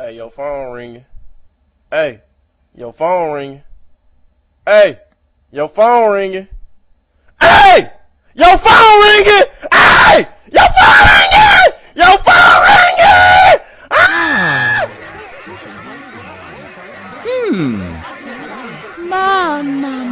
Hey, your phone ringing. Hey, your phone ringing. Hey, your phone ringing. Hey, your phone ringing. Hey, your phone ringing. Your phone ringing. Ah! Hmm. Mama.